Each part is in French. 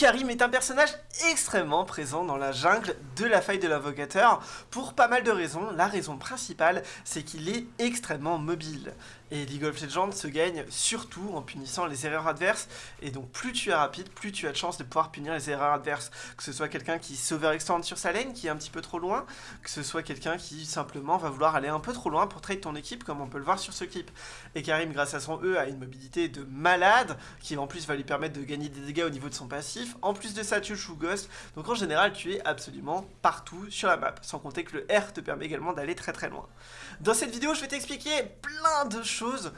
Ekarim est un personnage extrêmement présent dans la jungle de la faille de l'invocateur pour pas mal de raisons. La raison principale, c'est qu'il est extrêmement mobile. Et League of Legends se gagne surtout en punissant les erreurs adverses. Et donc plus tu es rapide, plus tu as de chance de pouvoir punir les erreurs adverses. Que ce soit quelqu'un qui s'overextend sur sa lane, qui est un petit peu trop loin, que ce soit quelqu'un qui simplement va vouloir aller un peu trop loin pour trade ton équipe, comme on peut le voir sur ce clip. Et Karim, grâce à son E, a une mobilité de malade, qui en plus va lui permettre de gagner des dégâts au niveau de son passif. En plus de ça, tu joues Ghost. Donc en général, tu es absolument partout sur la map. Sans compter que le R te permet également d'aller très très loin. Dans cette vidéo, je vais t'expliquer plein de choses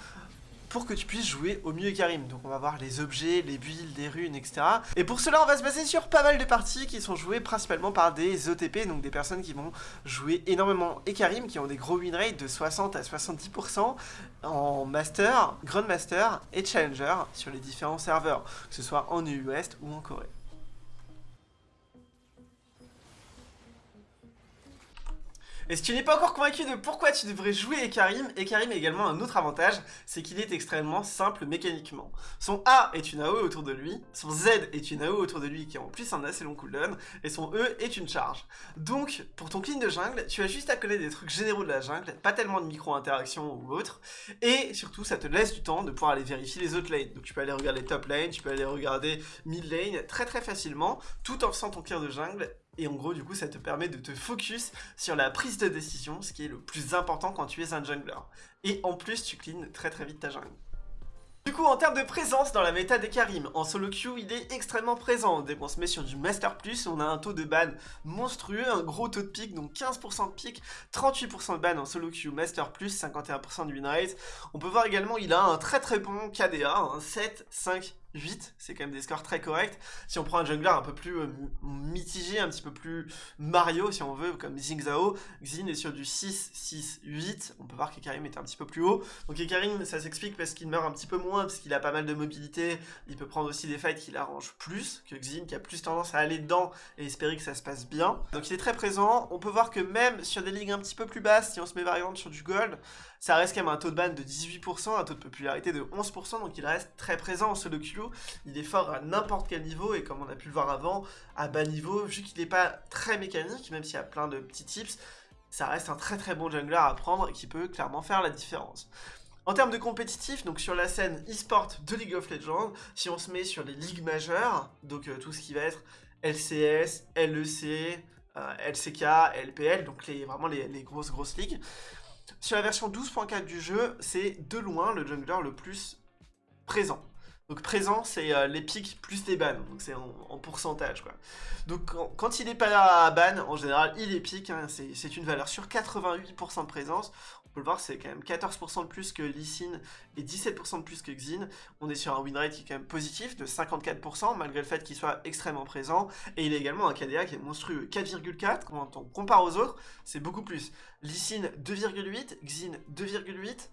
pour que tu puisses jouer au mieux Karim. Donc on va voir les objets, les builds, les runes, etc. Et pour cela, on va se baser sur pas mal de parties qui sont jouées principalement par des OTP, donc des personnes qui vont jouer énormément Karim, qui ont des gros win rates de 60 à 70% en Master, Grandmaster et Challenger sur les différents serveurs, que ce soit en EU ou en Corée. Et si tu n'es pas encore convaincu de pourquoi tu devrais jouer Ekarim, Ekarim a également un autre avantage, c'est qu'il est extrêmement simple mécaniquement. Son A est une AOE autour de lui, son Z est une AOE autour de lui qui a en plus un assez long cooldown, et son E est une charge. Donc, pour ton clean de jungle, tu as juste à coller des trucs généraux de la jungle, pas tellement de micro-interactions ou autre, et surtout ça te laisse du temps de pouvoir aller vérifier les autres lanes. Donc tu peux aller regarder top lane, tu peux aller regarder mid lane très très facilement, tout en faisant ton clear de jungle et en gros, du coup, ça te permet de te focus sur la prise de décision, ce qui est le plus important quand tu es un jungler. Et en plus, tu cleans très très vite ta jungle. Du coup, en termes de présence dans la méta des Karim, en solo queue, il est extrêmement présent. Dès qu'on se met sur du Master Plus, on a un taux de ban monstrueux, un gros taux de pic, donc 15% de pic, 38% de ban en solo queue Master Plus, 51% de win rate. On peut voir également, il a un très très bon KDA, un 7, 5, 8, c'est quand même des scores très corrects. Si on prend un jungler un peu plus euh, mitigé, un petit peu plus Mario si on veut, comme Xing Zhao, Xin est sur du 6, 6, 8, on peut voir qu'Ekarim est un petit peu plus haut. Donc Ekarim, ça s'explique parce qu'il meurt un petit peu moins, parce qu'il a pas mal de mobilité, il peut prendre aussi des fights qui l'arrangent plus que Xin, qui a plus tendance à aller dedans et espérer que ça se passe bien. Donc il est très présent, on peut voir que même sur des ligues un petit peu plus basses, si on se met exemple sur du gold, ça reste quand même un taux de ban de 18%, un taux de popularité de 11%, donc il reste très présent en solo il est fort à n'importe quel niveau, et comme on a pu le voir avant, à bas niveau, vu qu'il n'est pas très mécanique, même s'il y a plein de petits tips, ça reste un très très bon jungler à prendre qui peut clairement faire la différence. En termes de compétitif, donc sur la scène e-sport de League of Legends, si on se met sur les ligues majeures, donc euh, tout ce qui va être LCS, LEC, euh, LCK, LPL, donc les, vraiment les grosses grosses ligues, sur la version 12.4 du jeu, c'est de loin le jungler le plus présent. Donc présent, c'est euh, les pics plus les bans, donc c'est en, pourcentage quoi. Donc quand, il est pas à ban, en général, il est pique, hein, c'est une valeur sur 88% de présence. On peut le voir, c'est quand même 14% de plus que Lee et 17% de plus que Xin. On est sur un win rate qui est quand même positif de 54%, malgré le fait qu'il soit extrêmement présent. Et il a également un KDA qui est monstrueux, 4,4. Quand on compare aux autres, c'est beaucoup plus. Lee 2,8, Xin 2,8,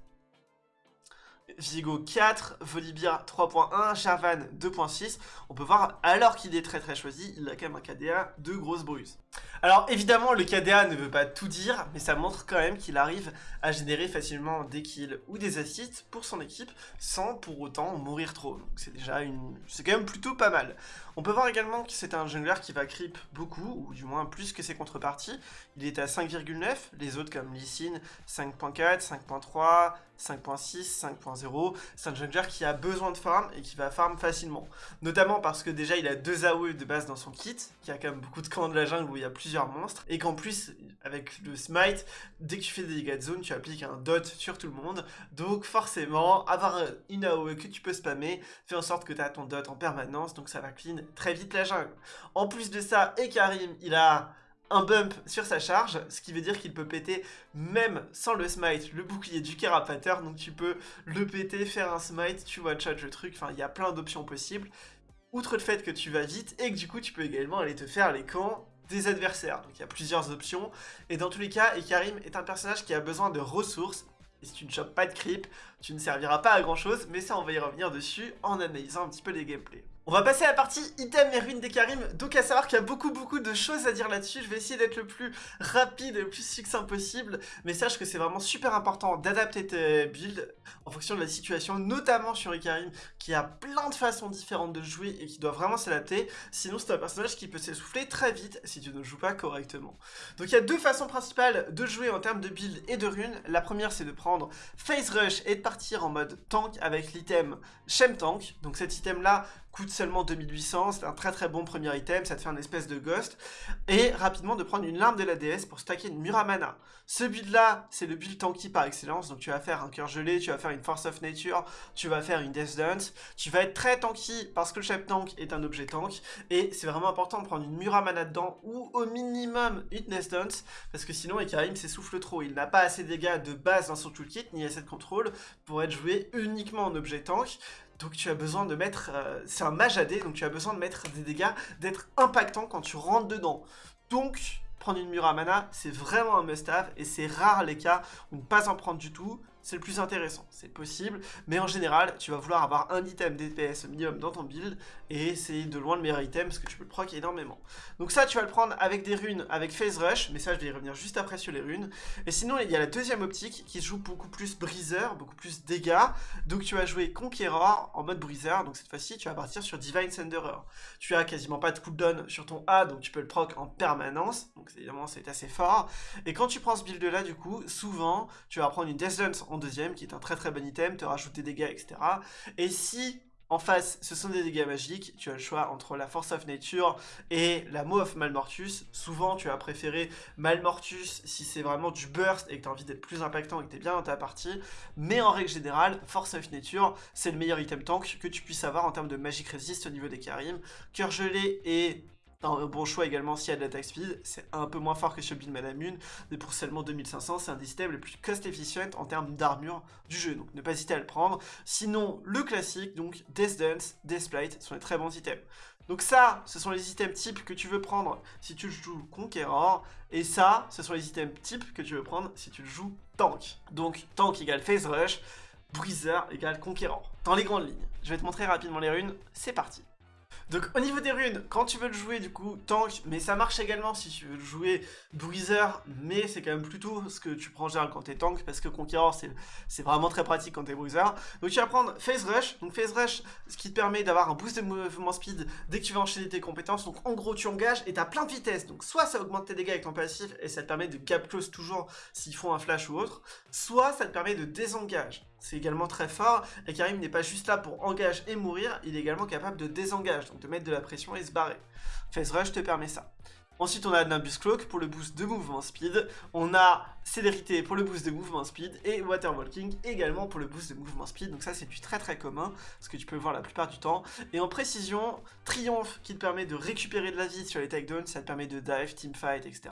Vigo 4, Volibear 3.1, Jarvan 2.6. On peut voir, alors qu'il est très très choisi, il a quand même un KDA de grosse bruse. Alors évidemment, le KDA ne veut pas tout dire, mais ça montre quand même qu'il arrive à générer facilement des kills ou des assists pour son équipe, sans pour autant mourir trop. Donc c'est déjà une... c'est quand même plutôt pas mal. On peut voir également que c'est un jungler qui va creep beaucoup, ou du moins plus que ses contreparties. Il est à 5,9, les autres comme Lee Sin 5.4, 5.3, 5.6, 5.0. C'est un jungler qui a besoin de farm et qui va farm facilement. Notamment parce que déjà il a deux AOE de base dans son kit, qui a quand même beaucoup de camps de la jungle il y a plusieurs monstres, et qu'en plus, avec le smite, dès que tu fais des dégâts de zone, tu appliques un dot sur tout le monde. Donc forcément, avoir une AOE que tu peux spammer, fait en sorte que tu as ton dot en permanence, donc ça va clean très vite la jungle. En plus de ça, Ekarim, il a un bump sur sa charge, ce qui veut dire qu'il peut péter même sans le smite le bouclier du Carapateur, donc tu peux le péter, faire un smite, tu vois chat le truc, enfin il y a plein d'options possibles. Outre le fait que tu vas vite et que du coup tu peux également aller te faire les camps des adversaires, donc il y a plusieurs options, et dans tous les cas, Ekarim est un personnage qui a besoin de ressources, et si tu ne chopes pas de creep, tu ne serviras pas à grand chose, mais ça on va y revenir dessus en analysant un petit peu les gameplays. On va passer à la partie item et ruines des Karim, donc à savoir qu'il y a beaucoup beaucoup de choses à dire là-dessus, je vais essayer d'être le plus rapide et le plus succinct possible, mais sache que c'est vraiment super important d'adapter tes builds en fonction de la situation, notamment sur Ikarim, qui a plein de façons différentes de jouer et qui doit vraiment s'adapter, sinon c'est un personnage qui peut s'essouffler très vite si tu ne joues pas correctement. Donc il y a deux façons principales de jouer en termes de build et de runes, la première c'est de prendre Phase Rush et de partir en mode tank avec l'item Shem Tank, donc cet item là coûte seulement 2800, c'est un très très bon premier item, ça te fait un espèce de ghost, et rapidement de prendre une larme de la déesse pour stacker une Muramana. Ce build là, c'est le build tanky par excellence, donc tu vas faire un cœur gelé, tu vas faire une Force of Nature, tu vas faire une Death Dance, tu vas être très tanky parce que le chef tank est un objet tank, et c'est vraiment important de prendre une Muramana dedans, ou au minimum une Death Dance, parce que sinon Ekarim s'essouffle trop, il n'a pas assez de dégâts de base dans son toolkit, ni assez de contrôle pour être joué uniquement en objet tank, donc tu as besoin de mettre... Euh, c'est un mage AD, donc tu as besoin de mettre des dégâts, d'être impactant quand tu rentres dedans. Donc, prendre une Muramana, c'est vraiment un must-have, et c'est rare les cas où ne pas en prendre du tout, c'est le plus intéressant. C'est possible, mais en général, tu vas vouloir avoir un item DPS minimum dans ton build, et c'est de loin le meilleur item, parce que tu peux le proc énormément. Donc ça, tu vas le prendre avec des runes, avec Phase Rush, mais ça, je vais y revenir juste après sur les runes. Et sinon, il y a la deuxième optique, qui joue beaucoup plus briseur, beaucoup plus dégâts, donc tu vas jouer Conqueror en mode briseur, donc cette fois-ci, tu vas partir sur Divine Senderer. Tu as quasiment pas de cooldown sur ton A, donc tu peux le proc en permanence, donc évidemment, c'est assez fort. Et quand tu prends ce build-là, du coup, souvent, tu vas prendre une Death Dance en deuxième, qui est un très très bon item, te rajoute des dégâts, etc. Et si en face, ce sont des dégâts magiques, tu as le choix entre la Force of Nature et la Maw of Malmortus. Souvent, tu as préféré Malmortus si c'est vraiment du burst et que tu as envie d'être plus impactant et que tu es bien dans ta partie. Mais en règle générale, Force of Nature, c'est le meilleur item tank que tu puisses avoir en termes de Magic Resist au niveau des Karim. Cœur gelé et un bon choix également s'il y a de l'attaque speed, c'est un peu moins fort que sur Build Manamune, mais pour seulement 2500, c'est un des systèmes les plus cost efficient en termes d'armure du jeu, donc ne pas hésiter à le prendre. Sinon, le classique, donc Death Dance, Death sont des très bons items. Donc ça, ce sont les items types que tu veux prendre si tu joues Conqueror, et ça, ce sont les items types que tu veux prendre si tu joues Tank. Donc Tank égale Phase Rush, Bruiser égale Conqueror, dans les grandes lignes. Je vais te montrer rapidement les runes, c'est parti donc au niveau des runes, quand tu veux le jouer du coup tank, mais ça marche également si tu veux le jouer bruiser, mais c'est quand même plutôt ce que tu prends en général quand t'es tank, parce que Conqueror c'est vraiment très pratique quand t'es bruiser. Donc tu vas prendre Phase Rush, donc Phase Rush, ce qui te permet d'avoir un boost de mouvement speed dès que tu vas enchaîner tes compétences, donc en gros tu engages et t'as plein de vitesse, donc soit ça augmente tes dégâts avec ton passif et ça te permet de gap close toujours s'ils font un flash ou autre, soit ça te permet de désengage c'est également très fort, et Karim n'est pas juste là pour engager et mourir, il est également capable de désengager, donc de mettre de la pression et se barrer. Phase Rush te permet ça. Ensuite, on a Nimbus Cloak pour le boost de mouvement speed. On a Célérité pour le boost de mouvement speed. Et Water Walking également pour le boost de mouvement speed. Donc ça, c'est du très très commun, ce que tu peux voir la plupart du temps. Et en précision, Triomphe qui te permet de récupérer de la vie sur les takedowns. Ça te permet de dive, teamfight, etc.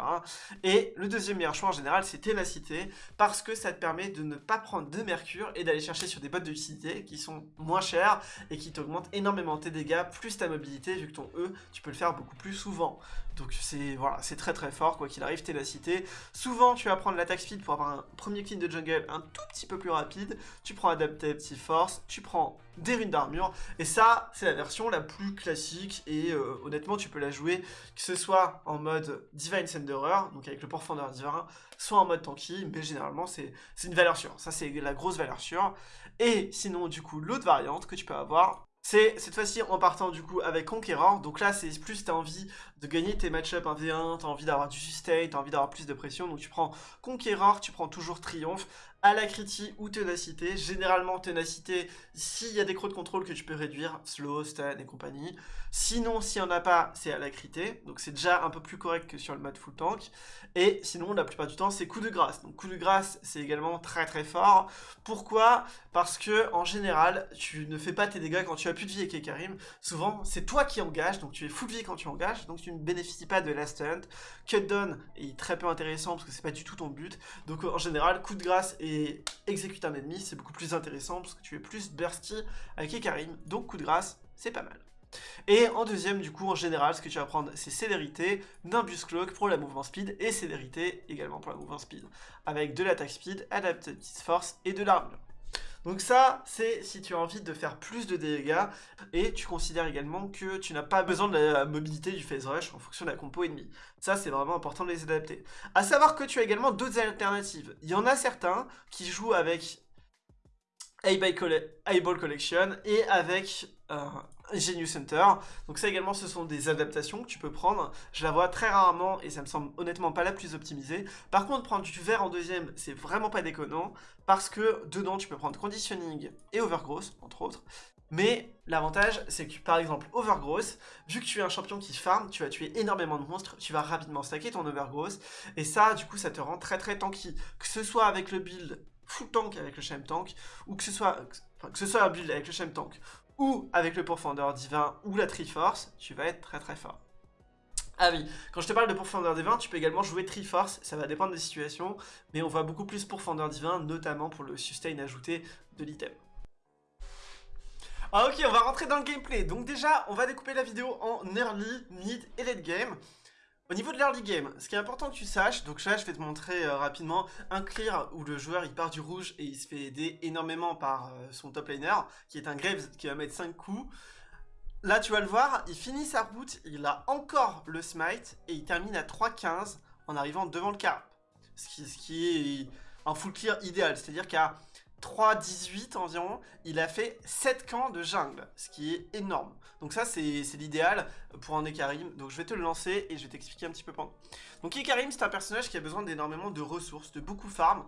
Et le deuxième meilleur choix en général, c'est Ténacité. Parce que ça te permet de ne pas prendre de mercure et d'aller chercher sur des bottes de lucidité qui sont moins chères et qui t'augmentent énormément tes dégâts, plus ta mobilité, vu que ton E, tu peux le faire beaucoup plus souvent. Donc c'est voilà, c'est très très fort, quoi qu'il arrive, ténacité. Souvent, tu vas prendre l'attaque speed pour avoir un premier clean de jungle un tout petit peu plus rapide. Tu prends Adaptive Force, tu prends des runes d'armure. Et ça, c'est la version la plus classique. Et euh, honnêtement, tu peux la jouer, que ce soit en mode Divine Senderer, donc avec le Profondeur Divin, soit en mode tanky, mais généralement, c'est une valeur sûre. Ça, c'est la grosse valeur sûre. Et sinon, du coup, l'autre variante que tu peux avoir, c'est cette fois-ci en partant du coup avec Conqueror, donc là c'est plus t'as envie de gagner tes match-up 1v1, t'as envie d'avoir du sustain, t'as envie d'avoir plus de pression, donc tu prends Conqueror, tu prends toujours Triomphe, Alacrity ou Ténacité, généralement Ténacité s'il y a des crocs de contrôle que tu peux réduire, Slow, Stun et compagnie, sinon s'il n'y en a pas c'est Alacrité, donc c'est déjà un peu plus correct que sur le mode full tank, et sinon la plupart du temps c'est coup de grâce, donc coup de grâce c'est également très très fort, pourquoi? Parce que en général tu ne fais pas tes dégâts quand tu as plus de vie avec Karim. Souvent, c'est toi qui engages, donc tu es full vie quand tu engages, donc tu ne bénéficies pas de last hunt. Cut down est très peu intéressant parce que c'est pas du tout ton but. Donc en général, coup de grâce et exécute un ennemi, c'est beaucoup plus intéressant parce que tu es plus bursty avec Karim. Donc coup de grâce, c'est pas mal. Et en deuxième, du coup, en général, ce que tu vas prendre, c'est Célérité, Nimbus Cloak pour la mouvement speed, et Célérité également pour la mouvement speed, avec de l'attaque speed, Adaptive Force et de l'armure. Donc ça, c'est si tu as envie de faire plus de dégâts, et tu considères également que tu n'as pas besoin de la mobilité du phase rush en fonction de la compo ennemie. Ça, c'est vraiment important de les adapter. A savoir que tu as également d'autres alternatives. Il y en a certains qui jouent avec Eyeball Collection et avec euh, Genius Center. Donc ça également, ce sont des adaptations que tu peux prendre. Je la vois très rarement et ça me semble honnêtement pas la plus optimisée. Par contre, prendre du vert en deuxième, c'est vraiment pas déconnant parce que dedans, tu peux prendre Conditioning et Overgrowth, entre autres. Mais l'avantage, c'est que par exemple, Overgrowth, vu que tu es un champion qui farm, tu vas tuer énormément de monstres, tu vas rapidement stacker ton Overgrowth, et ça, du coup, ça te rend très très tanky. Que ce soit avec le build full tank avec le Shem Tank, ou que ce soit, que ce soit un build avec le Shem Tank, ou avec le Pourfendeur Divin, ou la Triforce, tu vas être très très fort. Ah oui, quand je te parle de Pourfendeur Divin, tu peux également jouer Triforce, ça va dépendre des situations, mais on voit beaucoup plus Pourfendeur Divin, notamment pour le sustain ajouté de l'item. Ah ok, on va rentrer dans le gameplay. Donc déjà, on va découper la vidéo en early, mid et late game. Au niveau de l'early game, ce qui est important que tu saches, donc là je vais te montrer euh, rapidement un clear où le joueur il part du rouge et il se fait aider énormément par euh, son top laner, qui est un Graves qui va mettre 5 coups. Là tu vas le voir, il finit sa route, il a encore le smite et il termine à 3-15 en arrivant devant le carp. Ce qui, ce qui est un full clear idéal, c'est-à-dire qu'à 3-18 environ, il a fait 7 camps de jungle, ce qui est énorme. Donc ça, c'est l'idéal pour un Ekarim. Donc je vais te le lancer et je vais t'expliquer un petit peu pendant. Donc Ekarim, c'est un personnage qui a besoin d'énormément de ressources, de beaucoup farm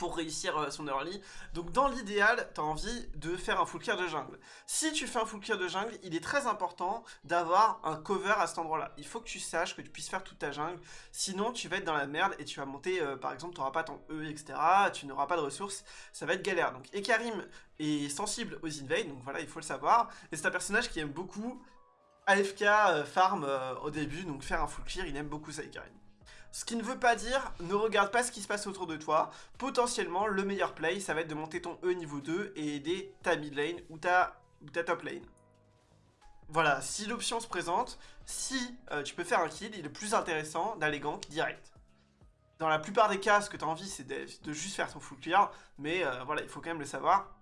pour réussir euh, son early. Donc dans l'idéal, tu as envie de faire un full clear de jungle. Si tu fais un full clear de jungle, il est très important d'avoir un cover à cet endroit-là. Il faut que tu saches que tu puisses faire toute ta jungle, sinon tu vas être dans la merde et tu vas monter, euh, par exemple, tu n'auras pas ton E, etc. Tu n'auras pas de ressources, ça va être galère. Donc Ekarim est sensible aux invades, donc voilà, il faut le savoir. Et c'est un personnage qui aime beaucoup AFK euh, farm au début, donc faire un full clear, il aime beaucoup ça Ekarim. Ce qui ne veut pas dire, ne regarde pas ce qui se passe autour de toi. Potentiellement, le meilleur play, ça va être de monter ton E niveau 2 et aider ta mid lane ou ta, top lane. Voilà, si l'option se présente, si euh, tu peux faire un kill, il est plus intéressant d'aller gank direct. Dans la plupart des cas, ce que tu as envie, c'est de, juste faire ton full clear, mais euh, voilà, il faut quand même le savoir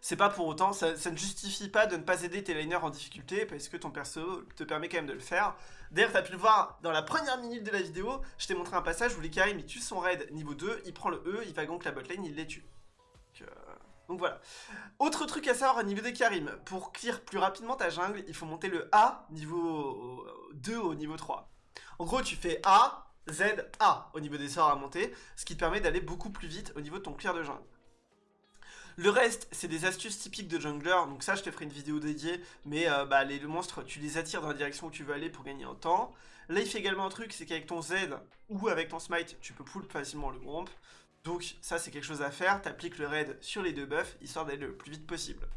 c'est pas pour autant, ça, ne justifie pas de ne pas aider tes laners en difficulté, parce que ton perso te permet quand même de le faire. D'ailleurs, t'as pu le voir dans la première minute de la vidéo, je t'ai montré un passage où l'Ikarim il tue son raid niveau 2, il prend le E, il va gank la botlane, il les tue. Donc, euh, donc, voilà. Autre truc à savoir au niveau des Karim, pour clear plus rapidement ta jungle, il faut monter le A niveau 2 au niveau 3. En gros, tu fais A, Z, A au niveau des sorts à monter, ce qui te permet d'aller beaucoup plus vite au niveau de ton clear de jungle. Le reste, c'est des astuces typiques de jungler, donc ça je te ferai une vidéo dédiée, mais euh, bah, les, monstres, tu les attires dans la direction où tu veux aller pour gagner en temps. Là, il fait également un truc, c'est qu'avec ton Z ou avec ton smite, tu peux pull facilement le gromp. Donc ça, c'est quelque chose à faire, t'appliques le raid sur les deux buffs, histoire d'aller le plus vite possible.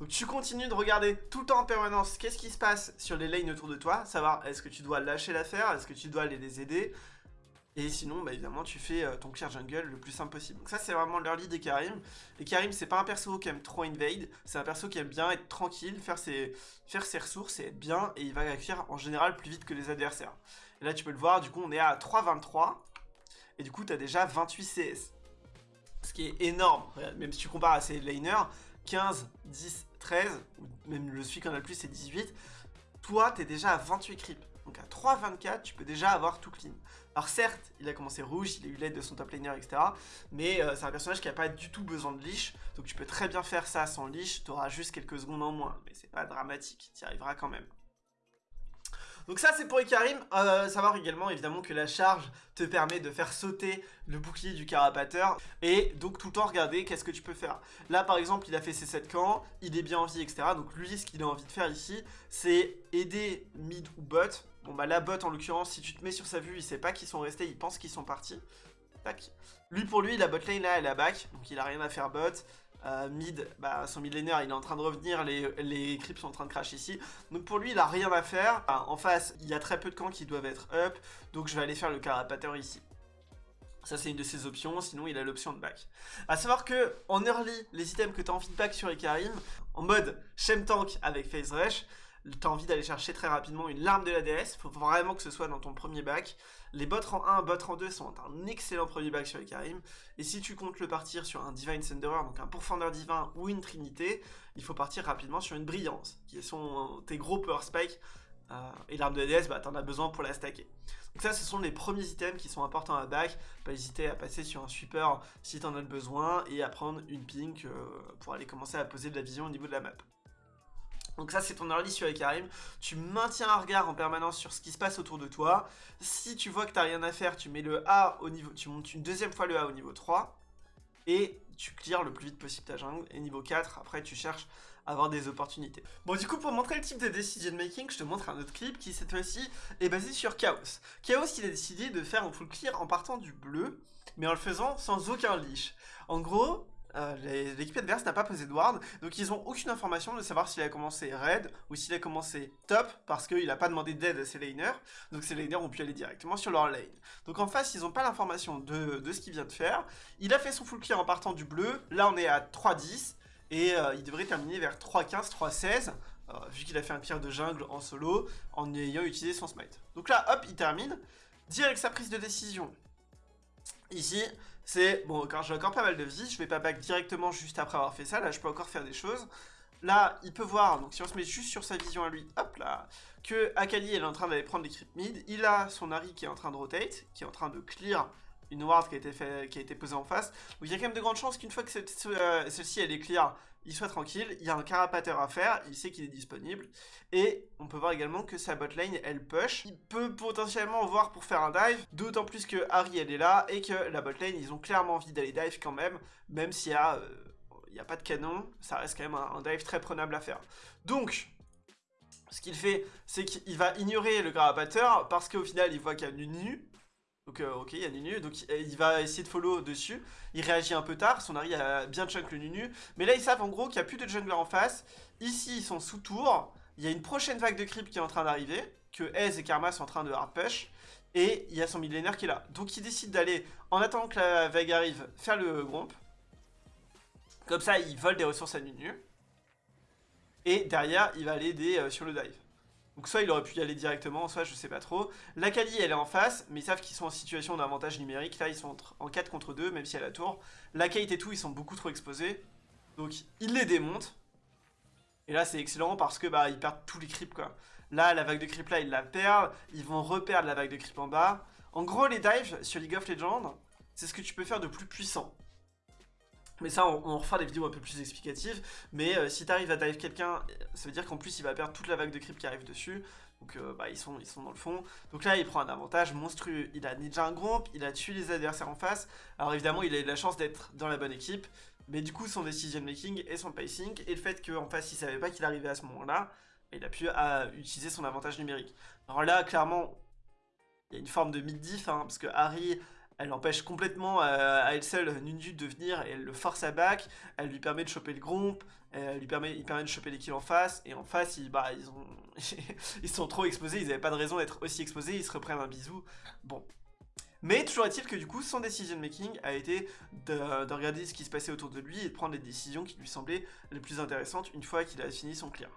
Donc tu continues de regarder tout le temps en permanence qu'est-ce qui se passe sur les lanes autour de toi, savoir est-ce que tu dois lâcher l'affaire, est-ce que tu dois aller les aider, et sinon, bah, évidemment, tu fais euh, ton clear jungle le plus simple possible. Donc ça, c'est vraiment l'early des Karim. Et Karim, c'est pas un perso qui aime trop invade, c'est un perso qui aime bien être tranquille, faire ses, faire ses ressources et être bien, et il va acquérir en général plus vite que les adversaires. Et là, tu peux le voir, du coup, on est à 3,23, et du coup, tu as déjà 28 CS. Ce qui est énorme, même si tu compares à ses laners, 15, 10, 13, ou même le celui qui en a le plus, c'est 18, toi, tu es déjà à 28 creeps. Donc à 3,24, tu peux déjà avoir tout clean. Alors certes, il a commencé rouge, il a eu l'aide de son top laner, etc. Mais euh, c'est un personnage qui n'a pas du tout besoin de leash. Donc tu peux très bien faire ça sans leash, tu auras juste quelques secondes en moins. Mais c'est pas dramatique, tu y arriveras quand même. Donc ça c'est pour Ikarim, euh, savoir également évidemment que la charge te permet de faire sauter le bouclier du carapateur et donc tout le temps regarder qu'est-ce que tu peux faire. Là par exemple il a fait ses 7 camps, il est bien en vie etc. Donc lui ce qu'il a envie de faire ici c'est aider mid ou bot. Bon bah la bot en l'occurrence si tu te mets sur sa vue il sait pas qu'ils sont restés, il pense qu'ils sont partis. Tac. Lui pour lui la bot lane là elle a back donc il a rien à faire bot. Euh, mid, bah, son mid laner il est en train de revenir, les, les creeps sont en train de crash ici. Donc pour lui il a rien à faire. en face il y a très peu de camps qui doivent être up, donc je vais aller faire le carapateur ici. Ça c'est une de ses options, sinon il a l'option de back. A savoir que en early, les items que tu as envie de back sur Ekarim, en mode Shem Tank avec Phase Rush, t'as envie d'aller chercher très rapidement une larme de la déesse, faut vraiment que ce soit dans ton premier bac. Les bots rang 1, bots rang 2 sont un excellent premier bac sur les Karim, et si tu comptes le partir sur un Divine Thunderer, donc un pourfendeur divin ou une Trinité, il faut partir rapidement sur une Brillance, qui sont tes gros power spikes, euh, et l'arme de la déesse, bah, t'en as besoin pour la stacker. Donc ça, ce sont les premiers items qui sont importants à back. Pas hésiter à passer sur un sweeper si t'en as besoin et à prendre une pink euh, pour aller commencer à poser de la vision au niveau de la map. Donc ça c'est ton early sur les Karim, tu maintiens un regard en permanence sur ce qui se passe autour de toi, si tu vois que t'as rien à faire, tu mets le A au niveau, tu montes une deuxième fois le A au niveau 3, et tu clears le plus vite possible ta jungle, et niveau 4, après tu cherches avoir des opportunités. Bon du coup pour montrer le type de decision making, je te montre un autre clip qui cette fois-ci est basé sur Chaos. Chaos il a décidé de faire un full clear en partant du bleu, mais en le faisant sans aucun leash. En gros, euh, l'équipe adverse n'a pas posé de ward, donc ils ont aucune information de savoir s'il a commencé red ou s'il a commencé top, parce qu'il n'a pas demandé d'aide à ses laners, donc ses laners ont pu aller directement sur leur lane. Donc en face, ils n'ont pas l'information de, de, ce qu'il vient de faire. Il a fait son full clear en partant du bleu, là on est à 3-10, et euh, il devrait terminer vers 3-15, 3-16, euh, vu qu'il a fait un clear de jungle en solo, en ayant utilisé son smite. Donc là, hop, il termine, direct sa prise de décision. Ici, c'est, bon, quand j'ai encore pas mal de vie, je vais pas back directement juste après avoir fait ça, là je peux encore faire des choses. Là, il peut voir, donc si on se met juste sur sa vision à lui, hop là, que Akali elle est en train d'aller prendre les creep mid, il a son Harry qui est en train de rotate, qui est en train de clear une ward qui a été, posée en face. Donc il y a quand même de grandes chances qu'une fois que euh, celle-ci elle est clear, il soit tranquille. Il y a un carapateur à faire, il sait qu'il est disponible. Et on peut voir également que sa botlane elle push. Il peut potentiellement voir pour faire un dive, d'autant plus que Harry elle est là et que la botlane ils ont clairement envie d'aller dive quand même, même s'il y a... Euh, il n'y a pas de canon, ça reste quand même un, dive très prenable à faire. Donc, ce qu'il fait, c'est qu'il va ignorer le carapateur parce qu'au final, il voit qu'il y a une nu, donc euh, ok, il y a Nunu, donc il va essayer de follow dessus. Il réagit un peu tard, son Harry a bien chunk le Nunu. Mais là, ils savent en gros qu'il n'y a plus de jungler en face. Ici, ils sont sous tour. Il y a une prochaine vague de creep qui est en train d'arriver, que Ez et Karma sont en train de hard push. Et il y a son millénaire qui est là. Donc il décide d'aller, en attendant que la vague arrive, faire le gromp. Comme ça, il vole des ressources à Nunu. Et derrière, il va aller euh, sur le dive. Donc soit il aurait pu y aller directement, soit je sais pas trop. La Kali elle est en face, mais ils savent qu'ils sont en situation d'avantage numérique. Là ils sont en 4 contre 2, même si à la tour. La Kate et tout, ils sont beaucoup trop exposés. Donc ils les démontent. Et là c'est excellent parce que bah ils perdent tous les creeps quoi. Là la vague de creep là ils la perdent, ils vont reperdre la vague de creep en bas. En gros les dives sur League of Legends, c'est ce que tu peux faire de plus puissant. Mais ça, on, on, refera des vidéos un peu plus explicatives. Mais euh, si t'arrives à dive quelqu'un, ça veut dire qu'en plus, il va perdre toute la vague de creep qui arrive dessus. Donc euh, bah, ils, sont, ils sont dans le fond. Donc là, il prend un avantage monstrueux. Il a ninja un groupe, il a tué les adversaires en face. Alors évidemment, il a eu la chance d'être dans la bonne équipe. Mais du coup, son decision making et son pacing, et le fait qu'en face, il savait pas qu'il arrivait à ce moment-là, il a pu euh, utiliser son avantage numérique. Alors là, clairement, il y a une forme de mid-diff, hein, parce que Harry elle empêche complètement euh, à elle seule Nundu de venir et elle le force à back, elle lui permet de choper le gromp, elle lui permet, il permet de choper les kills en face, et en face, ils, bah, ils, ont, ils sont trop exposés, ils n'avaient pas de raison d'être aussi exposés, ils se reprennent un bisou. Bon. Mais toujours est-il que du coup, son decision making a été de, de, regarder ce qui se passait autour de lui et de prendre les décisions qui lui semblaient les plus intéressantes une fois qu'il a fini son clear.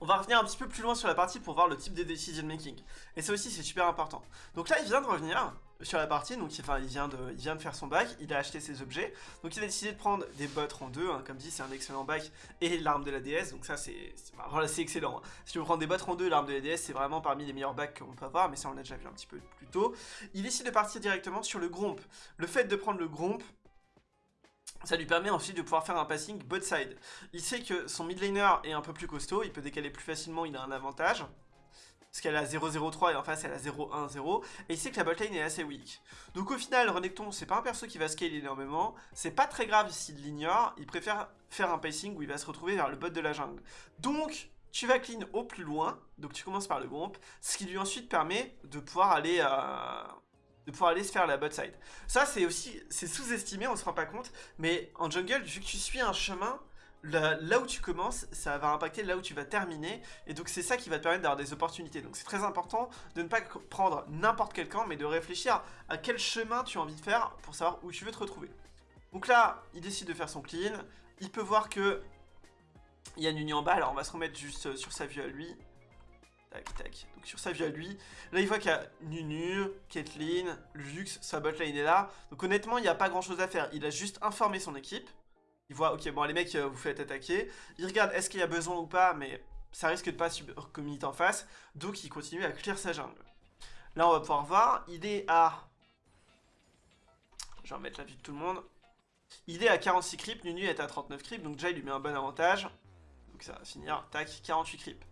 On va revenir un petit peu plus loin sur la partie pour voir le type de decision making. Et ça aussi c'est super important. Donc là il vient de revenir sur la partie, donc enfin, il, vient de, il vient de faire son bac, il a acheté ses objets. Donc il a décidé de prendre des bots en deux, hein. comme dit c'est un excellent bac, et l'arme de la DS, donc ça c'est excellent. Hein. Si tu veux prendre des bots en deux, l'arme de la DS c'est vraiment parmi les meilleurs bacs qu'on peut avoir, mais ça on l'a déjà vu un petit peu plus tôt. Il décide de partir directement sur le gromp. Le fait de prendre le gromp, ça lui permet ensuite de pouvoir faire un passing bot side. Il sait que son mid laner est un peu plus costaud, il peut décaler plus facilement, il a un avantage. Parce qu'elle a 0-0-3 et en face elle a 0-1-0. Et il sait que la botlane est assez weak. Donc au final, Renekton, c'est pas un perso qui va scale énormément. C'est pas très grave s'il l'ignore. Il préfère faire un pacing où il va se retrouver vers le bot de la jungle. Donc, tu vas clean au plus loin. Donc tu commences par le groupe. Ce qui lui ensuite permet de pouvoir aller... euh, de pouvoir aller se faire la bot side. Ça, c'est aussi, sous-estimé, on se rend pas compte, mais en jungle, vu que tu suis un chemin, là, où tu commences, ça va impacter là où tu vas terminer, et donc c'est ça qui va te permettre d'avoir des opportunités. Donc c'est très important de ne pas prendre n'importe quel camp, mais de réfléchir à quel chemin tu as envie de faire pour savoir où tu veux te retrouver. Donc là, il décide de faire son clean, il peut voir que il y a union en bas, alors on va se remettre juste sur sa vue à lui. deck. Donc sur sa vue à lui, là il voit qu'il y a Nunu, Caitlyn, Lux, sa botlane est là. Donc honnêtement, il n'y a pas grand chose à faire. Il a juste informé son équipe. Il voit, ok, bon les mecs, euh, vous faites attaquer. Il regarde est-ce qu'il y a besoin ou pas, mais ça risque de pas community en face. Donc il continue à clear sa jungle. Là on va pouvoir voir, il est à... Je vais remettre la vue de tout le monde. Il est à 46 creeps, Nunu est à 39 creeps, donc déjà il lui met un bon avantage. Donc ça va finir, tac, 48 creeps.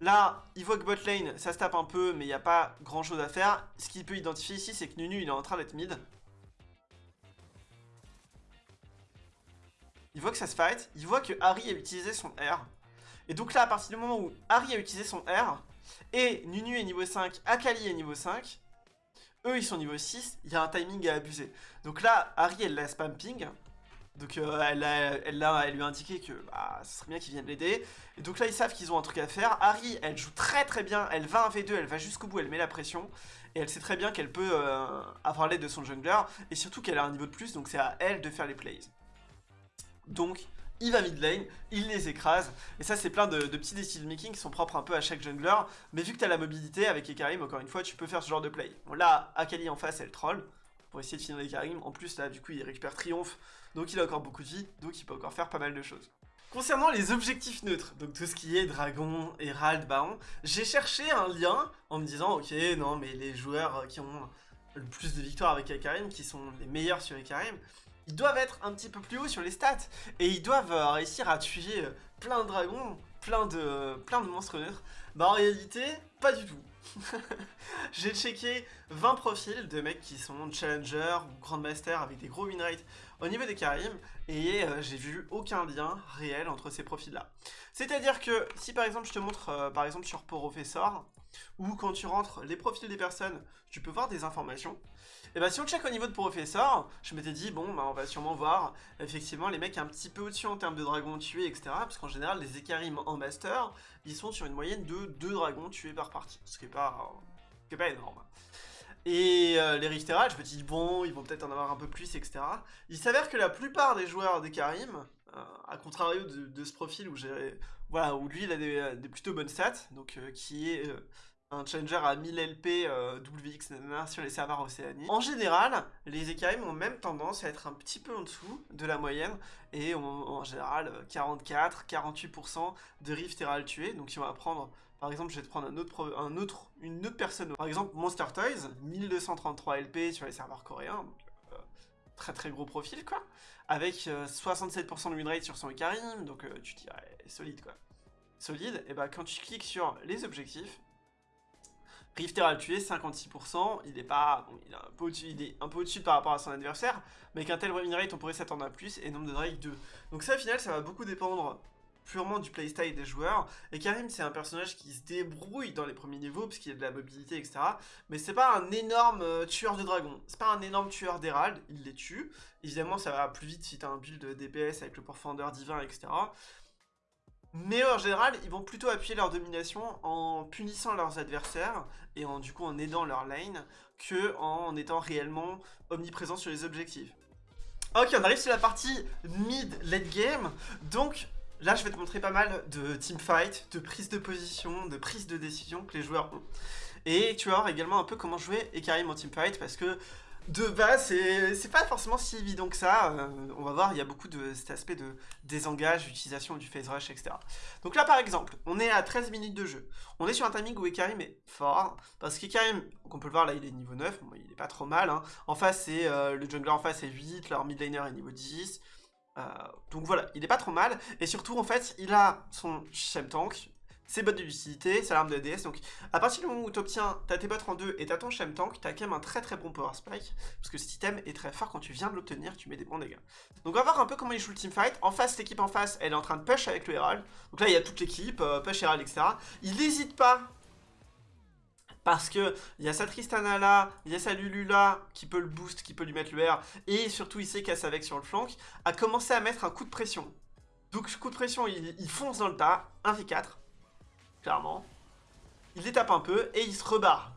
Là, il voit que bot lane, ça se tape un peu, mais il n'y a pas grand chose à faire. Ce qu'il peut identifier ici, c'est que Nunu, il est en train d'être mid. Il voit que ça se fight, il voit que Harry a utilisé son R. Et donc là, à partir du moment où Harry a utilisé son R, et Nunu est niveau 5, Akali est niveau 5, eux ils sont niveau 6, il y a un timing à abuser. Donc là, Harry elle la spam ping, donc euh, elle, elle, lui a indiqué que bah, ce serait bien qu'il vienne l'aider. Et donc là ils savent qu'ils ont un truc à faire. Harry elle joue très très bien, elle va 1v2, elle va jusqu'au bout, elle met la pression. Et elle sait très bien qu'elle peut euh, avoir l'aide de son jungler. Et surtout qu'elle a un niveau de plus, donc c'est à elle de faire les plays. Donc il va mid lane, il les écrase, et ça c'est plein de, petits decision making qui sont propres un peu à chaque jungler, mais vu que tu as la mobilité avec Ekarim, encore une fois, tu peux faire ce genre de play. Bon là, Akali en face, elle troll, pour essayer de finir Ekarim, en plus là, du coup, il récupère triomphe, donc il a encore beaucoup de vie, donc il peut encore faire pas mal de choses. Concernant les objectifs neutres, donc tout ce qui est dragon, hérald, baron, j'ai cherché un lien en me disant, ok, non mais les joueurs qui ont le plus de victoires avec Ekarim, qui sont les meilleurs sur Ekarim, ils doivent être un petit peu plus haut sur les stats. Et ils doivent euh, réussir à tuer euh, plein de dragons, plein de, plein de monstres neutres. Bah en réalité, pas du tout. J'ai checké 20 profils de mecs qui sont challenger ou grandmaster avec des gros win rates au niveau des Karim et euh, j'ai vu aucun lien réel entre ces profils là. C'est-à-dire que si par exemple je te montre par exemple sur Professor ou quand tu rentres les profils des personnes, tu peux voir des informations et bah si on check au niveau de professeur, je m'étais dit, bon, bah on va sûrement voir effectivement les mecs un petit peu au-dessus en termes de dragons tués, etc. Parce qu'en général, les Ekarim en master, ils sont sur une moyenne de 2 dragons tués par partie, ce qui est pas, qui est pas énorme. Et euh, les Richtera, je me dis, bon, ils vont peut-être en avoir un peu plus, etc. Il s'avère que la plupart des joueurs d'Ekarim, euh, à contrario de, ce profil où j'ai voilà où lui il a des, plutôt bonnes stats donc euh, qui est un challenger à 1000 LP euh, sur les serveurs océaniques. En général, les EKM ont même tendance à être un petit peu en dessous de la moyenne et ont en général 44-48% de Rift Herald tués. Donc si on va prendre, par exemple, je vais te prendre un autre, un autre, une autre personne. Par exemple, Monster Toys, 1233 LP sur les serveurs coréens. Euh, très très gros profil quoi. Avec 67% euh, de win rate sur son Ekarim, donc tu dirais solide quoi. Solide, et bah quand tu cliques sur les objectifs, Rifter a tué 56%, il est pas, il est un peu au-dessus, au par rapport à son adversaire, mais avec un tel win on pourrait s'attendre à plus, et nombre de Drake 2. Donc ça, au final, ça va beaucoup dépendre purement du playstyle des joueurs, et Karim, c'est un personnage qui se débrouille dans les premiers niveaux, parce qu'il a de la mobilité, etc., mais c'est pas un énorme euh, tueur de dragons, c'est pas un énorme tueur d'Herald, il les tue, évidemment, ça va plus vite si t'as un build DPS avec le Pourfendeur divin, etc., mais en général, ils vont plutôt appuyer leur domination en punissant leurs adversaires et en du coup en aidant leur lane que en étant réellement omniprésents sur les objectifs. Ok, on arrive sur la partie mid-late game. Donc là, je vais te montrer pas mal de teamfight, de prise de position, de prise de décision que les joueurs ont. Et tu vas voir également un peu comment jouer Ekarim en teamfight parce que de base, c'est pas forcément si évident que ça. Euh, on va voir, il y a beaucoup de cet aspect de désengage, utilisation du phase rush, etc. Donc là, par exemple, on est à 13 minutes de jeu. On est sur un timing où Ekarim est fort, parce qu'Ekarim, on peut le voir là, il est niveau 9, il est pas trop mal. Hein. En face, c'est euh, le jungler en face est 8, leur mid laner est niveau 10. Euh, donc voilà, il est pas trop mal. Et surtout, en fait, il a son Shem Tank, c'est bottes de lucidité, c'est l'arme de DS. Donc à partir du moment où tu obtiens ta tes bottes en 2 et t'as ton Shem Tank, t'as quand même un très très bon power spike. Parce que cet item est très fort quand tu viens de l'obtenir, tu mets des bons dégâts. Donc on va voir un peu comment il joue le teamfight. En face, l'équipe en face, elle est en train de push avec le Herald. Donc là, il y a toute l'équipe, euh, push Herald, etc. Il n'hésite pas parce que il y a sa Tristana là, il y a sa Lulu là, qui peut le boost, qui peut lui mettre le R, et surtout il sait qu'elle avec sur le flanc, a commencé à mettre un coup de pression. Donc coup de pression, il, il fonce dans le tas, 1v4, clairement. Il les tape un peu et il se rebarre.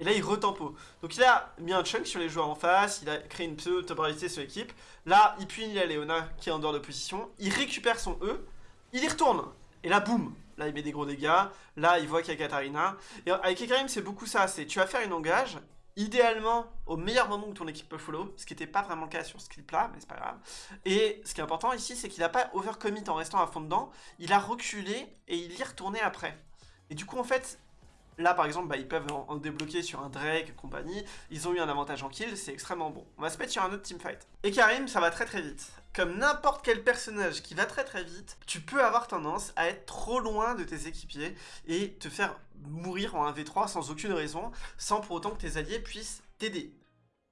Et là, il retempo. Donc il a mis un chunk sur les joueurs en face, il a créé une pseudo-temporalité sur l'équipe. Là, il punit la Léona qui est en dehors de position. Il récupère son E, il y retourne. Et là, boum là il met des gros dégâts, là il voit qu'il y a Katarina. Et avec Ekarim c'est beaucoup ça, c'est tu vas faire une engage, idéalement au meilleur moment où ton équipe peut follow, ce qui n'était pas vraiment le cas sur ce clip là, mais c'est pas grave. Et ce qui est important ici, c'est qu'il n'a pas overcommit en restant à fond dedans, il a reculé et il y est retourné après. Et du coup en fait, Là, par exemple, bah, ils peuvent en, débloquer sur un Drake compagnie. Ils ont eu un avantage en kill, c'est extrêmement bon. On va se mettre sur un autre teamfight. Et Karim, ça va très très vite. Comme n'importe quel personnage qui va très très vite, tu peux avoir tendance à être trop loin de tes équipiers et te faire mourir en 1v3 sans aucune raison, sans pour autant que tes alliés puissent t'aider.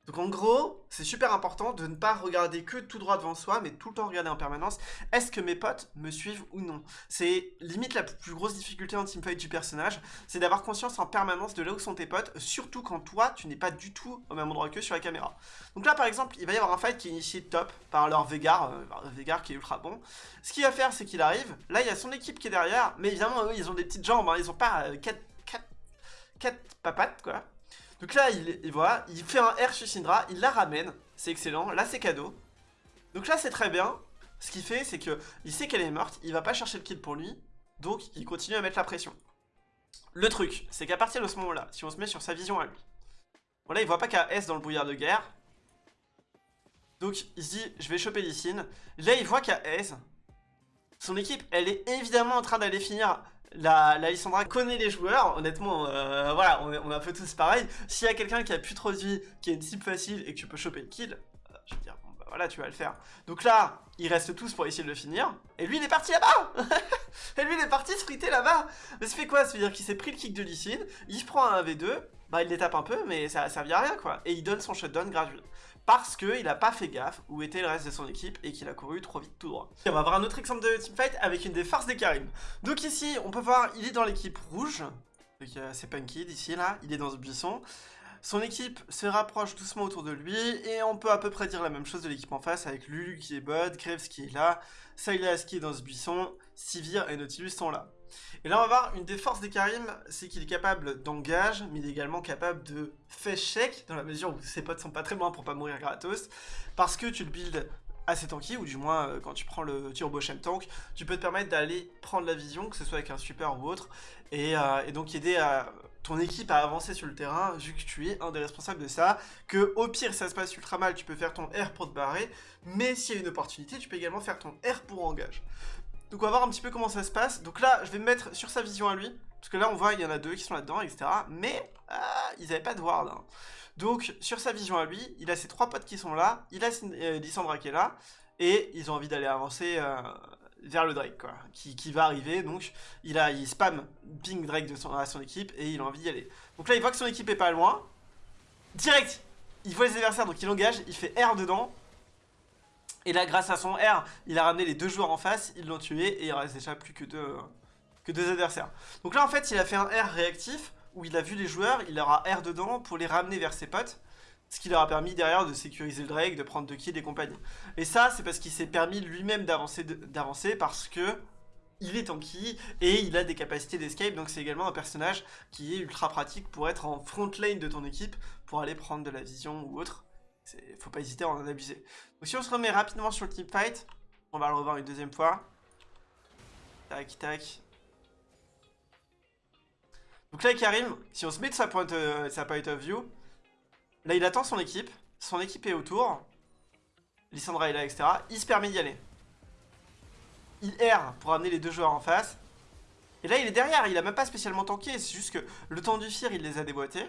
Donc en gros, c'est super important de ne pas regarder que tout droit devant soi, mais tout le temps regarder en permanence, est-ce que mes potes me suivent ou non? C'est limite la plus grosse difficulté en teamfight du personnage, c'est d'avoir conscience en permanence de là où sont tes potes, surtout quand toi, tu n'es pas du tout au même endroit que sur la caméra. Donc là, par exemple, il va y avoir un fight qui est initié top par leur Vegar, euh, Vegar qui est ultra bon. Ce qu'il va faire, c'est qu'il arrive, là, il y a son équipe qui est derrière, mais évidemment, eux, ils ont des petites jambes, hein, ils ont pas 4 euh, quatre papates, quoi. Donc là, il, voilà, il fait un R sur Syndra, il la ramène, c'est excellent, là c'est cadeau. Donc là c'est très bien, ce qu'il fait c'est que il sait qu'elle est morte, il va pas chercher le kill pour lui, donc il continue à mettre la pression. Le truc, c'est qu'à partir de ce moment-là, si on se met sur sa vision à lui, voilà, il voit pas a S dans le brouillard de guerre, donc il se dit, je vais choper Lysine. Là, il voit a S. Son équipe, elle est évidemment en train d'aller finir la, la Lissandra connaît les joueurs, honnêtement, euh, voilà, on est, on un peu tous pareil. S'il y a quelqu'un qui a plus trop de vie, qui a une cible facile et que tu peux choper le kill, euh, je veux dire, bon, bah voilà, tu vas le faire. Donc là, ils restent tous pour essayer de le finir. Et lui, il est parti là-bas Et lui, il est parti se friter là-bas Mais ça fait quoi? Ça veut dire qu'il s'est pris le kick de Lysine, il se prend un V2, bah il les tape un peu, mais ça a servi à rien, quoi. Et il donne son shutdown gratuit parce qu'il n'a pas fait gaffe où était le reste de son équipe et qu'il a couru trop vite tout droit. on va voir un autre exemple de teamfight avec une des forces des Karim. Donc ici, on peut voir, il est dans l'équipe rouge, donc euh, c'est Punky d'ici là, il est dans ce buisson. Son équipe se rapproche doucement autour de lui, et on peut à peu près dire la même chose de l'équipe en face, avec Lulu qui est bot, Graves qui est là, Silas qui est dans ce buisson, Sivir et Nautilus sont là. Et là, on va voir une des forces des Karim, c'est qu'il est capable d'engage, mais il est également capable de face check, dans la mesure où ses potes sont pas très loin pour pas mourir gratos, parce que tu le builds assez tanky, ou du moins euh, quand tu prends le turbo Shem tank, tu peux te permettre d'aller prendre la vision, que ce soit avec un super ou autre, et, euh, donc aider ton équipe à avancer sur le terrain, vu que tu es un des responsables de ça, que au pire ça se passe ultra mal, tu peux faire ton R pour te barrer, mais s'il y a une opportunité, tu peux également faire ton R pour engage. Donc on va voir un petit peu comment ça se passe. Donc là, je vais me mettre sur sa vision à lui. Parce que là, on voit, il y en a deux qui sont là-dedans, etc. Mais ah, ils n'avaient pas de ward. Hein. Donc, sur sa vision à lui, il a ses trois potes qui sont là. Il a euh, Lissandra qui est là. Et ils ont envie d'aller avancer euh, vers le Drake, quoi. Qui, va arriver. Donc, il, a, il spam ping Drake de son, à son équipe. Et il a envie d'y aller. Donc là, il voit que son équipe est pas loin. Direct, il voit les adversaires. Donc il engage. Il fait R dedans. Et là, grâce à son R, il a ramené les deux joueurs en face, ils l'ont tué, et il reste déjà plus que deux, que deux adversaires. Donc là, en fait, il a fait un R réactif, où il a vu les joueurs, il leur a R dedans pour les ramener vers ses potes, ce qui leur a permis derrière de sécuriser le Drake, de prendre deux kills et compagnie. Et ça, c'est parce qu'il s'est permis lui-même d'avancer, parce que il est tanky et il a des capacités d'escape, donc c'est également un personnage qui est ultra pratique pour être en front lane de ton équipe, pour aller prendre de la vision ou autre. Faut pas hésiter à en abuser. Donc si on se remet rapidement sur le team fight, on va le revoir une deuxième fois. Tac, tac. Donc là, Karim, si on se met de sa point, euh, sa point of view, là, il attend son équipe. Son équipe est autour. Lissandra est là, etc. Il se permet d'y aller. Il erre pour amener les deux joueurs en face. Et là, il est derrière. Il a même pas spécialement tanké. C'est juste que le temps du fir, il les a déboîtés.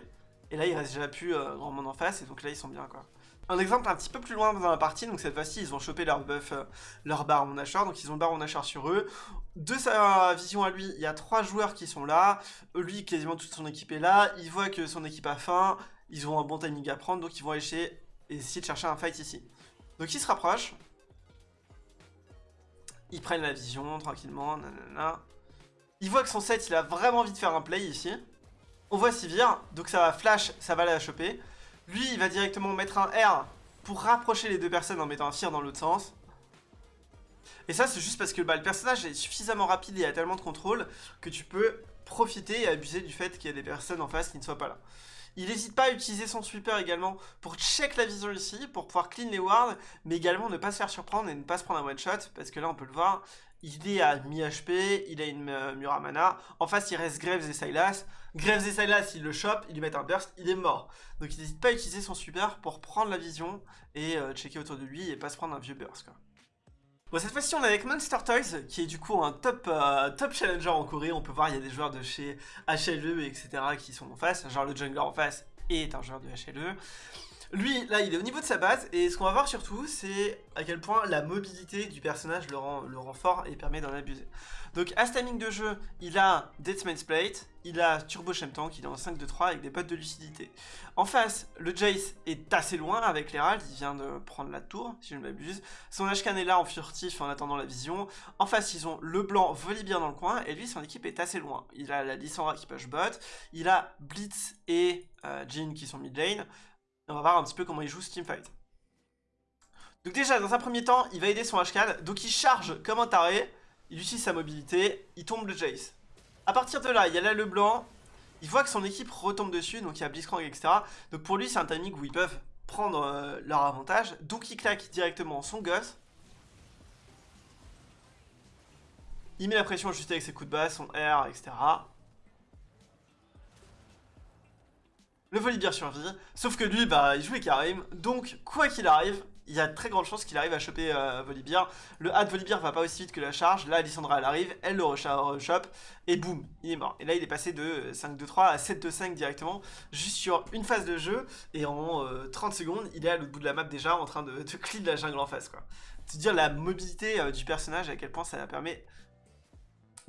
Et là, il reste déjà plus euh, grand monde en face. Et donc là, ils sont bien, quoi. Un exemple un petit peu plus loin dans la partie, donc cette fois-ci ils ont chopé leur buff, euh, leur baron Nashor, donc ils ont le baron Nashor sur eux. De sa vision à lui, il y a trois joueurs qui sont là, lui quasiment toute son équipe est là, il voit que son équipe a faim, ils ont un bon timing à prendre, donc ils vont essayer, essayer de chercher un fight ici. Donc ils se rapprochent, ils prennent la vision tranquillement, nanana. Il voit que son set il a vraiment envie de faire un play ici. On voit Sivir, donc ça va flash, ça va la choper. Lui, il va directement mettre un R pour rapprocher les deux personnes en mettant un fire dans l'autre sens. Et ça, c'est juste parce que bah, le personnage est suffisamment rapide et a tellement de contrôle que tu peux profiter et abuser du fait qu'il y a des personnes en face qui ne soient pas là. Il n'hésite pas à utiliser son sweeper également pour check la vision ici, pour pouvoir clean les wards, mais également ne pas se faire surprendre et ne pas se prendre un one shot, parce que là on peut le voir, il est à mi-HP, il a une euh, Muramana, en face il reste Graves et Silas, Graves et Silas il le chope, il lui met un burst, il est mort. Donc il n'hésite pas à utiliser son super pour prendre la vision et euh, checker autour de lui et pas se prendre un vieux burst quoi. Bon, cette fois-ci, on est avec Monster Toys, qui est du coup un top, euh, top challenger en Corée. On peut voir, il y a des joueurs de chez HLE, etc. qui sont en face. Genre le jungler en face est un joueur de HLE. Lui, là, il est au niveau de sa base, et ce qu'on va voir surtout, c'est à quel point la mobilité du personnage le rend, fort et permet d'en abuser. Donc, à ce timing de jeu, il a Deathman's Plate, il a Turbo Tank, il est en 5-2-3 avec des potes de lucidité. En face, le Jace est assez loin avec l'Herald, il vient de prendre la tour, si je ne m'abuse. Son Ashkan est là en furtif en attendant la vision. En face, ils ont le blanc Volibear dans le coin, et lui, son équipe est assez loin. Il a la Lissandra qui push bot, il a Blitz et euh, Jean qui sont mid lane on va voir un petit peu comment il joue ce teamfight. Donc déjà, dans un premier temps, il va aider son HKAL, donc il charge comme un taré, il utilise sa mobilité, il tombe le Jace. A partir de là, il y a là le blanc, il voit que son équipe retombe dessus, donc il y a Blitzcrank, etc. Donc pour lui, c'est un timing où ils peuvent prendre euh, leur avantage, donc il claque directement son gosse. Il met la pression juste avec ses coups de base, son R, etc. Le Volibear survit, sauf que lui, bah, il joue Karim, donc quoi qu'il arrive, il y a très grande chance qu'il arrive à choper euh, Volibear. Le hat de Volibear va pas aussi vite que la charge, là Alessandra elle arrive, elle le rechope, et boum, il est mort. Et là il est passé de 5-2-3 à 7-2-5 directement, juste sur une phase de jeu, et en 30 euh, secondes, il est à l'autre bout de la map déjà en train de, de la jungle en face quoi. C'est dire la mobilité euh, du personnage, à quel point ça permet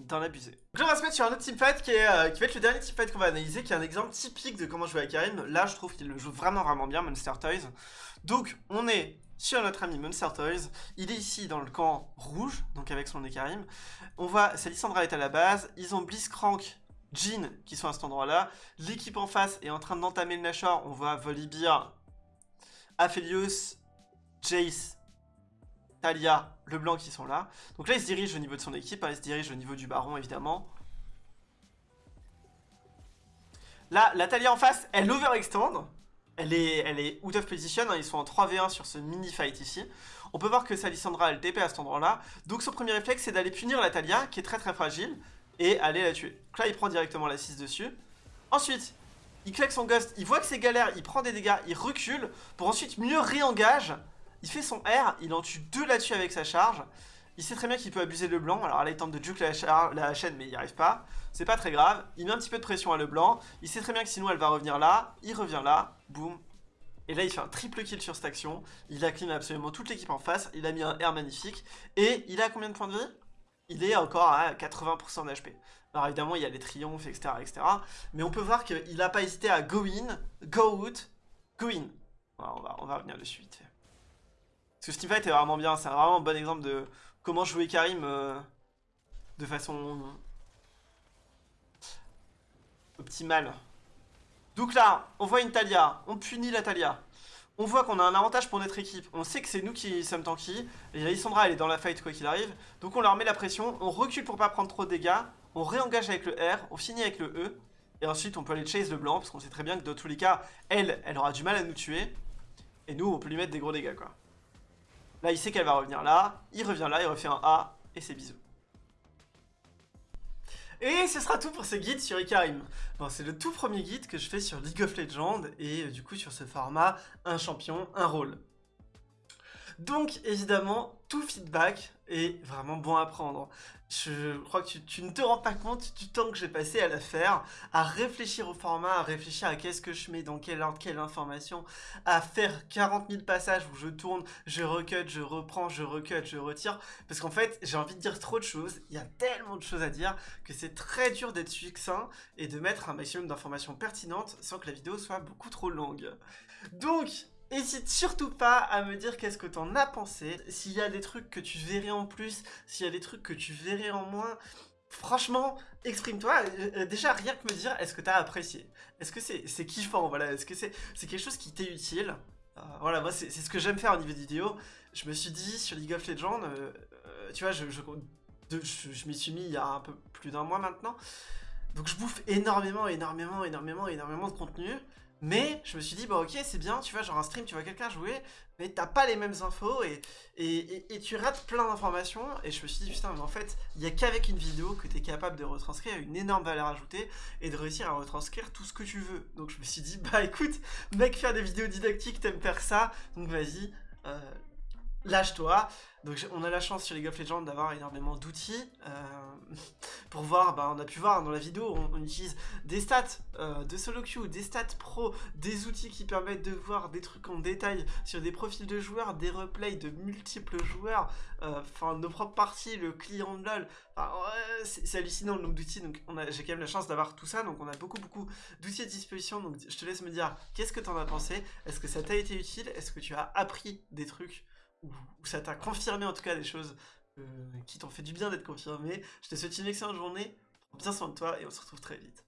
d'en abuser. Donc on va se mettre sur un autre teamfight qui, est, euh, qui va être le dernier teamfight qu'on va analyser, qui est un exemple typique de comment jouer à Karim. Là, je trouve qu'il le joue vraiment vraiment bien, Monster Toys. Donc, on est sur notre ami Monster Toys. Il est ici dans le camp rouge, donc avec son Karim. On voit, Lissandra est à la base. Ils ont Blitzcrank, Jean qui sont à cet endroit-là. L'équipe en face est en train d'entamer le Nashor. On voit Volibear, Aphelios, Jace Talia, Leblanc qui sont là. Donc là, il se dirige au niveau de son équipe, hein, il se dirige au niveau du baron, évidemment. Là, la Talia en face, elle overextend. Elle est, elle est out of position, hein, ils sont en 3v1 sur ce mini-fight ici. On peut voir que Salissandra, elle TP à cet endroit-là. Donc son premier réflexe, c'est d'aller punir la Talia, qui est très très fragile, et aller la tuer. Donc là, il prend directement la 6 dessus. Ensuite, il claque son ghost, il voit que c'est galère, il prend des dégâts, il recule, pour ensuite mieux réengage il fait son R, il en tue deux là-dessus avec sa charge. Il sait très bien qu'il peut abuser le blanc. Alors là, il tente de juke la, chaîne, mais il n'y arrive pas. C'est pas très grave. Il met un petit peu de pression à le blanc. Il sait très bien que sinon, elle va revenir là. Il revient là. Boum. Et là, il fait un triple kill sur cette action. Il a absolument toute l'équipe en face. Il a mis un R magnifique. Et il a combien de points de vie? Il est encore à 80% d'HP. Alors évidemment, il y a les triomphes, etc., etc. Mais on peut voir qu'il n'a pas hésité à go in, go out, go in. on, va, revenir dessus vite parce que Fight est vraiment bien, c'est vraiment un bon exemple de comment jouer Karim euh, de façon optimale. Donc là, on voit une Talia, on punit la Talia. On voit qu'on a un avantage pour notre équipe. On sait que c'est nous qui sommes tanky. Et Lissandra, elle est dans la fight quoi qu'il arrive. Donc on leur met la pression. On recule pour pas prendre trop de dégâts. On réengage avec le R. On finit avec le E. Et ensuite, on peut aller chase le blanc. Parce qu'on sait très bien que dans tous les cas, elle, elle aura du mal à nous tuer. Et nous, on peut lui mettre des gros dégâts quoi. Là, il sait qu'elle va revenir là. Il revient là, il refait un A. Et c'est bisous. Et ce sera tout pour ce guide sur Ikarim. Bon, c'est le tout premier guide que je fais sur League of Legends et euh, du coup sur ce format, un champion, un rôle. Donc évidemment, tout feedback est vraiment bon à prendre. Je crois que tu, ne te rends pas compte du temps que j'ai passé à la faire, à réfléchir au format, à réfléchir à qu'est-ce que je mets, dans quelle ordre, quelle information, à faire 40 000 passages où je tourne, je recut, je reprends, je recut, je retire. Parce qu'en fait, j'ai envie de dire trop de choses, il y a tellement de choses à dire que c'est très dur d'être succinct et de mettre un maximum d'informations pertinentes sans que la vidéo soit beaucoup trop longue. Donc, N'hésite surtout pas à me dire qu'est-ce que t'en as pensé, s'il y a des trucs que tu verrais en plus, s'il y a des trucs que tu verrais en moins. Franchement, exprime-toi. Euh, euh, déjà, rien que me dire, est-ce que t'as apprécié? Est-ce que c'est kiffant? Voilà, est-ce que c'est quelque chose qui t'est utile? Euh, Voilà, moi, c'est ce que j'aime faire au niveau de vidéo. Je me suis dit, sur League of Legends, tu vois, je, je, je m'y suis mis il y a un peu plus d'un mois maintenant. Donc je bouffe énormément, énormément, énormément, énormément de contenu. Mais je me suis dit, bah ok, c'est bien, tu vois, genre un stream, tu vois quelqu'un jouer, mais t'as pas les mêmes infos et, et, tu rates plein d'informations. Et je me suis dit, putain, mais en fait, il y a qu'avec une vidéo que t'es capable de retranscrire une énorme valeur ajoutée et de réussir à retranscrire tout ce que tu veux. Donc je me suis dit, bah écoute, mec, faire des vidéos didactiques, t'aimes faire ça, donc vas-y, euh, lâche-toi. Donc on a la chance sur League of Legends d'avoir énormément d'outils euh, pour voir, bah, on a pu voir dans la vidéo, on, utilise des stats euh, de solo queue, des stats pro, des outils qui permettent de voir des trucs en détail sur des profils de joueurs, des replays de multiples joueurs, euh, enfin nos propres parties, le client de LoL, c'est hallucinant le nombre d'outils, donc j'ai quand même la chance d'avoir tout ça, donc on a beaucoup beaucoup d'outils à disposition, donc je te laisse me dire qu'est-ce que t'en as pensé, est-ce que ça t'a été utile, est-ce que tu as appris des trucs? Ou, ça t'a confirmé en tout cas des choses euh, qui t'ont fait du bien d'être confirmé. Je te souhaite une excellente journée, prends bien soin de toi et on se retrouve très vite.